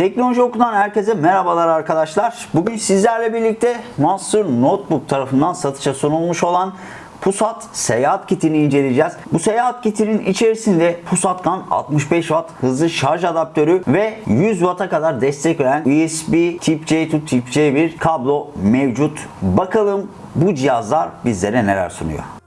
Teknoloji Oku'dan herkese merhabalar arkadaşlar. Bugün sizlerle birlikte Monster Notebook tarafından satışa sunulmuş olan Pusat seyahat kitini inceleyeceğiz. Bu seyahat kitinin içerisinde Pusat'tan 65 Watt hızlı şarj adaptörü ve 100 Watt'a kadar destek veren USB Tip C to Tip C1 kablo mevcut. Bakalım bu cihazlar bizlere neler sunuyor.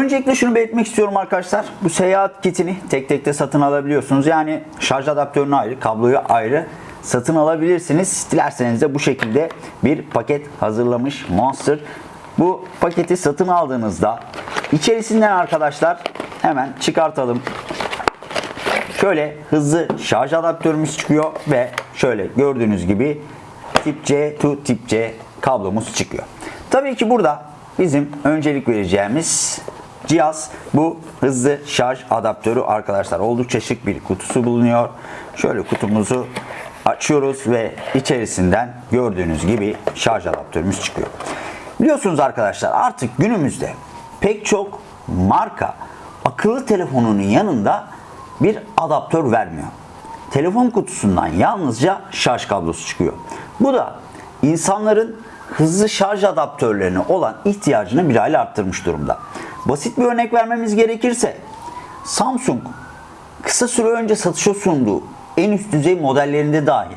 Öncelikle şunu belirtmek istiyorum arkadaşlar. Bu seyahat kitini tek tek de satın alabiliyorsunuz. Yani şarj adaptörünü ayrı, kabloyu ayrı satın alabilirsiniz. Dilerseniz de bu şekilde bir paket hazırlamış Monster. Bu paketi satın aldığınızda içerisinden arkadaşlar hemen çıkartalım. Şöyle hızlı şarj adaptörümüz çıkıyor ve şöyle gördüğünüz gibi tip C to tip C kablomuz çıkıyor. Tabii ki burada bizim öncelik vereceğimiz cihaz bu hızlı şarj adaptörü arkadaşlar. Oldukça şık bir kutusu bulunuyor. Şöyle kutumuzu açıyoruz ve içerisinden gördüğünüz gibi şarj adaptörümüz çıkıyor. Biliyorsunuz arkadaşlar artık günümüzde pek çok marka akıllı telefonunun yanında bir adaptör vermiyor. Telefon kutusundan yalnızca şarj kablosu çıkıyor. Bu da insanların hızlı şarj adaptörlerine olan ihtiyacını bir hayli arttırmış durumda. Basit bir örnek vermemiz gerekirse Samsung kısa süre önce satışa sunduğu en üst düzey modellerinde dahi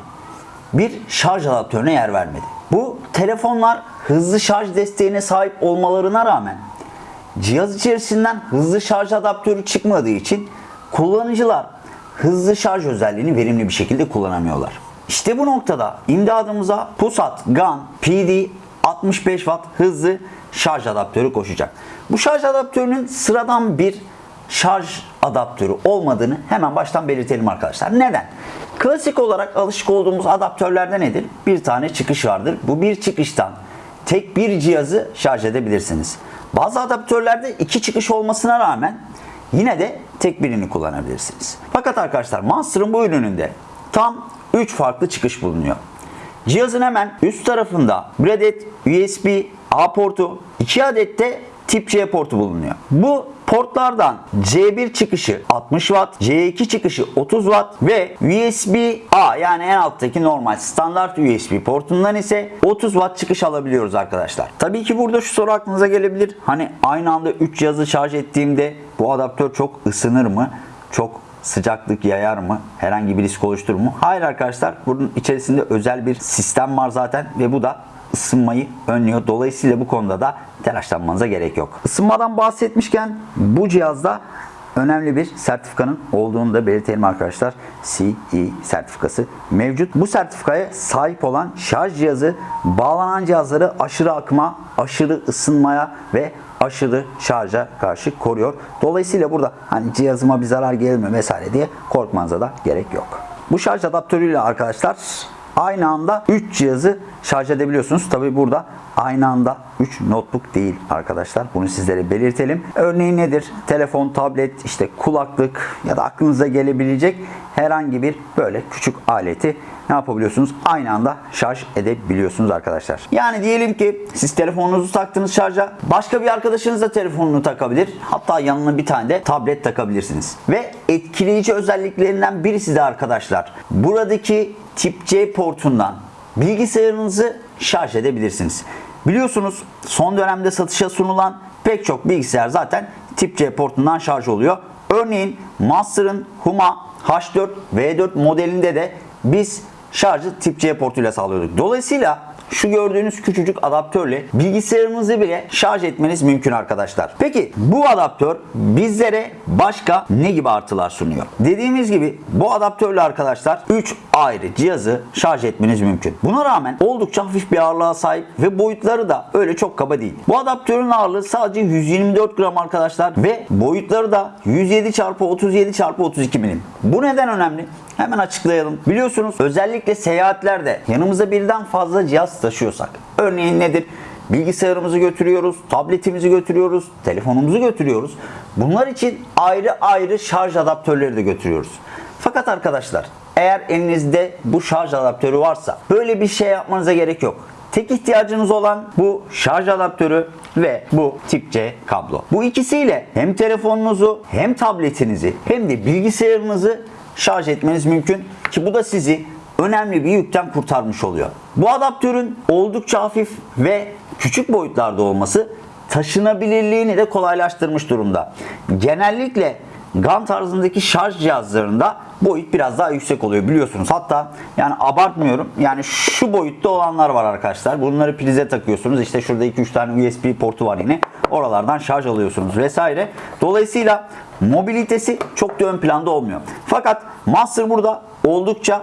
bir şarj adaptörüne yer vermedi. Bu telefonlar hızlı şarj desteğine sahip olmalarına rağmen cihaz içerisinden hızlı şarj adaptörü çıkmadığı için kullanıcılar hızlı şarj özelliğini verimli bir şekilde kullanamıyorlar. İşte bu noktada imdadımıza Pusat GAN PD 65 Watt hızlı şarj adaptörü koşacak. Bu şarj adaptörünün sıradan bir şarj adaptörü olmadığını hemen baştan belirtelim arkadaşlar. Neden? Klasik olarak alışık olduğumuz adaptörlerde nedir? Bir tane çıkış vardır. Bu bir çıkıştan tek bir cihazı şarj edebilirsiniz. Bazı adaptörlerde iki çıkış olmasına rağmen yine de tek birini kullanabilirsiniz. Fakat arkadaşlar Monster'ın bu ürününde tam 3 farklı çıkış bulunuyor. Cihazın hemen üst tarafında bir adet USB A portu, 2 adet de tip C portu bulunuyor. Bu portlardan C1 çıkışı 60 Watt, C2 çıkışı 30 Watt ve USB A yani en alttaki normal standart USB portundan ise 30 Watt çıkış alabiliyoruz arkadaşlar. Tabii ki burada şu soru aklınıza gelebilir. Hani aynı anda 3 cihazı şarj ettiğimde bu adaptör çok ısınır mı? Çok sıcaklık yayar mı? Herhangi bir risk oluşturur mu? Hayır arkadaşlar. Bunun içerisinde özel bir sistem var zaten ve bu da ısınmayı önlüyor. Dolayısıyla bu konuda da telaşlanmanıza gerek yok. Isınmadan bahsetmişken bu cihazda önemli bir sertifikanın olduğunu da belirtelim arkadaşlar. CE sertifikası mevcut. Bu sertifikaya sahip olan şarj cihazı bağlanan cihazları aşırı akıma, aşırı ısınmaya ve aşırı şarja karşı koruyor. Dolayısıyla burada hani cihazıma bir zarar gelir mi vesaire diye korkmanıza da gerek yok. Bu şarj adaptörüyle arkadaşlar aynı anda 3 cihazı şarj edebiliyorsunuz. Tabi burada aynı anda 3 notebook değil arkadaşlar. Bunu sizlere belirtelim. Örneğin nedir? Telefon, tablet, işte kulaklık ya da aklınıza gelebilecek herhangi bir böyle küçük aleti ne yapabiliyorsunuz? Aynı anda şarj edebiliyorsunuz arkadaşlar. Yani diyelim ki siz telefonunuzu taktınız şarja. Başka bir arkadaşınız da telefonunu takabilir. Hatta yanına bir tane de tablet takabilirsiniz. Ve etkileyici özelliklerinden birisi de arkadaşlar. Buradaki tip C portundan bilgisayarınızı şarj edebilirsiniz. Biliyorsunuz son dönemde satışa sunulan pek çok bilgisayar zaten tip C portundan şarj oluyor. Örneğin Monster'ın Huma H4 V4 modelinde de biz şarjı tip C portuyla sağlıyorduk. Dolayısıyla şu gördüğünüz küçücük adaptörle bilgisayarınızı bile şarj etmeniz mümkün arkadaşlar. Peki bu adaptör bizlere başka ne gibi artılar sunuyor? Dediğimiz gibi bu adaptörle arkadaşlar 3 ayrı cihazı şarj etmeniz mümkün. Buna rağmen oldukça hafif bir ağırlığa sahip ve boyutları da öyle çok kaba değil. Bu adaptörün ağırlığı sadece 124 gram arkadaşlar ve boyutları da 107 x 37 x 32 milim. Bu neden önemli? Hemen açıklayalım. Biliyorsunuz özellikle seyahatlerde yanımıza birden fazla cihaz taşıyorsak. Örneğin nedir? bilgisayarımızı götürüyoruz, tabletimizi götürüyoruz, telefonumuzu götürüyoruz. Bunlar için ayrı ayrı şarj adaptörleri de götürüyoruz. Fakat arkadaşlar eğer elinizde bu şarj adaptörü varsa böyle bir şey yapmanıza gerek yok. Tek ihtiyacınız olan bu şarj adaptörü ve bu tip C kablo. Bu ikisiyle hem telefonunuzu hem tabletinizi hem de bilgisayarınızı şarj etmeniz mümkün ki bu da sizi önemli bir yükten kurtarmış oluyor. Bu adaptörün oldukça hafif ve küçük boyutlarda olması taşınabilirliğini de kolaylaştırmış durumda. Genellikle GAN tarzındaki şarj cihazlarında boyut biraz daha yüksek oluyor biliyorsunuz. Hatta yani abartmıyorum. Yani şu boyutta olanlar var arkadaşlar. Bunları prize takıyorsunuz. İşte şurada 2-3 tane USB portu var yine. Oralardan şarj alıyorsunuz vesaire. Dolayısıyla mobilitesi çok da ön planda olmuyor. Fakat Master burada oldukça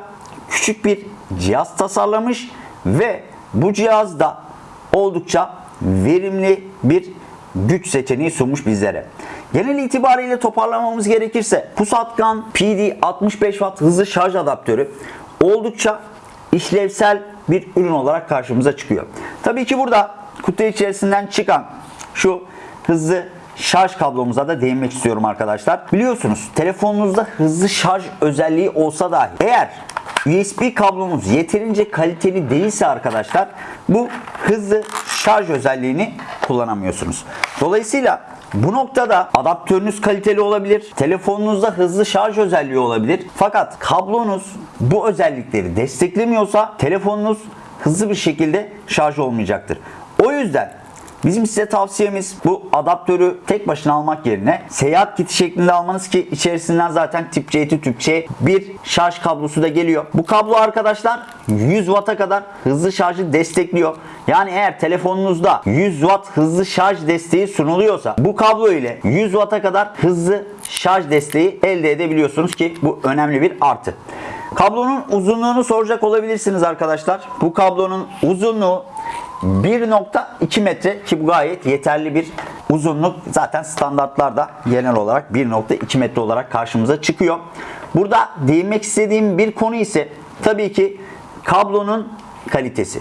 küçük bir cihaz tasarlamış ve bu cihazda oldukça verimli bir güç seçeneği sunmuş bizlere. Genel itibariyle toparlamamız gerekirse Pusatkan PD 65 Watt hızlı şarj adaptörü oldukça işlevsel bir ürün olarak karşımıza çıkıyor. Tabii ki burada kutu içerisinden çıkan şu hızlı şarj kablomuza da değinmek istiyorum arkadaşlar. Biliyorsunuz telefonunuzda hızlı şarj özelliği olsa dahi eğer USB kablomuz yeterince kaliteli değilse arkadaşlar bu hızlı şarj özelliğini kullanamıyorsunuz. Dolayısıyla bu noktada adaptörünüz kaliteli olabilir. Telefonunuzda hızlı şarj özelliği olabilir. Fakat kablonuz bu özellikleri desteklemiyorsa telefonunuz hızlı bir şekilde şarj olmayacaktır. O yüzden Bizim size tavsiyemiz bu adaptörü tek başına almak yerine seyahat kiti şeklinde almanız ki içerisinden zaten tip C tip C bir şarj kablosu da geliyor. Bu kablo arkadaşlar 100 Watt'a kadar hızlı şarjı destekliyor. Yani eğer telefonunuzda 100 Watt hızlı şarj desteği sunuluyorsa bu kablo ile 100 Watt'a kadar hızlı şarj desteği elde edebiliyorsunuz ki bu önemli bir artı. Kablonun uzunluğunu soracak olabilirsiniz arkadaşlar. Bu kablonun uzunluğu 1.2 metre ki bu gayet yeterli bir uzunluk. Zaten standartlarda genel olarak 1.2 metre olarak karşımıza çıkıyor. Burada değinmek istediğim bir konu ise tabii ki kablonun kalitesi.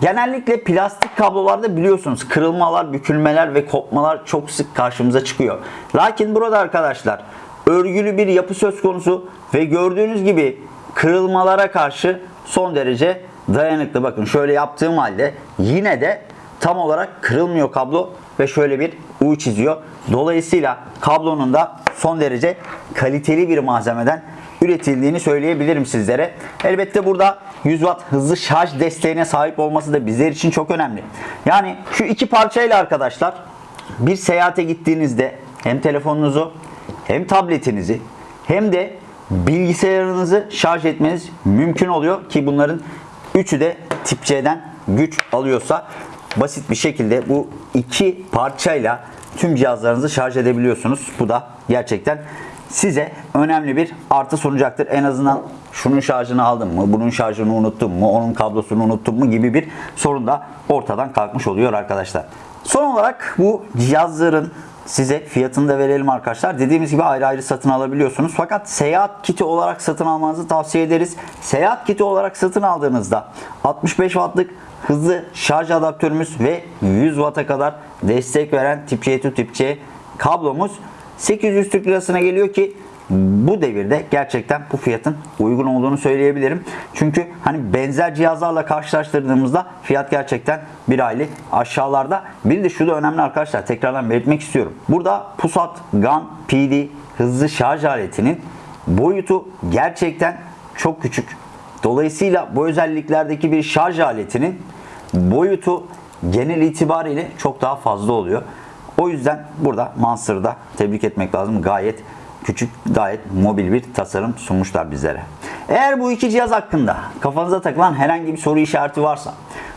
Genellikle plastik kablolarda biliyorsunuz kırılmalar, bükülmeler ve kopmalar çok sık karşımıza çıkıyor. Lakin burada arkadaşlar örgülü bir yapı söz konusu ve gördüğünüz gibi kırılmalara karşı son derece dayanıklı. Bakın şöyle yaptığım halde yine de tam olarak kırılmıyor kablo ve şöyle bir U çiziyor. Dolayısıyla kablonun da son derece kaliteli bir malzemeden üretildiğini söyleyebilirim sizlere. Elbette burada 100 Watt hızlı şarj desteğine sahip olması da bizler için çok önemli. Yani şu iki parçayla arkadaşlar bir seyahate gittiğinizde hem telefonunuzu hem tabletinizi hem de bilgisayarınızı şarj etmeniz mümkün oluyor ki bunların üçü de tip C'den güç alıyorsa basit bir şekilde bu iki parçayla tüm cihazlarınızı şarj edebiliyorsunuz. Bu da gerçekten size önemli bir artı sunacaktır. En azından şunun şarjını aldım mı, bunun şarjını unuttum mu, onun kablosunu unuttum mu gibi bir sorun da ortadan kalkmış oluyor arkadaşlar. Son olarak bu cihazların size fiyatını da verelim arkadaşlar. Dediğimiz gibi ayrı ayrı satın alabiliyorsunuz. Fakat seyahat kiti olarak satın almanızı tavsiye ederiz. Seyahat kiti olarak satın aldığınızda 65 wattlık hızlı şarj adaptörümüz ve 100 watt'a kadar destek veren tip C to tip C kablomuz 800 Türk lirasına geliyor ki bu devirde gerçekten bu fiyatın uygun olduğunu söyleyebilirim. Çünkü hani benzer cihazlarla karşılaştırdığımızda fiyat gerçekten bir aylık aşağılarda. Bir de şu da önemli arkadaşlar tekrardan belirtmek istiyorum. Burada Pusat GAN PD hızlı şarj aletinin boyutu gerçekten çok küçük. Dolayısıyla bu özelliklerdeki bir şarj aletinin boyutu genel itibariyle çok daha fazla oluyor. O yüzden burada Monster'da tebrik etmek lazım. Gayet küçük, gayet mobil bir tasarım sunmuşlar bizlere. Eğer bu iki cihaz hakkında kafanıza takılan herhangi bir soru işareti varsa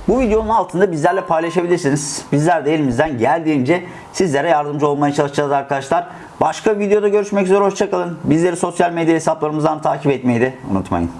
bu videonun altında bizlerle paylaşabilirsiniz. Bizler de elimizden geldiğince sizlere yardımcı olmaya çalışacağız arkadaşlar. Başka videoda görüşmek üzere hoşçakalın. Bizleri sosyal medya hesaplarımızdan takip etmeyi de unutmayın.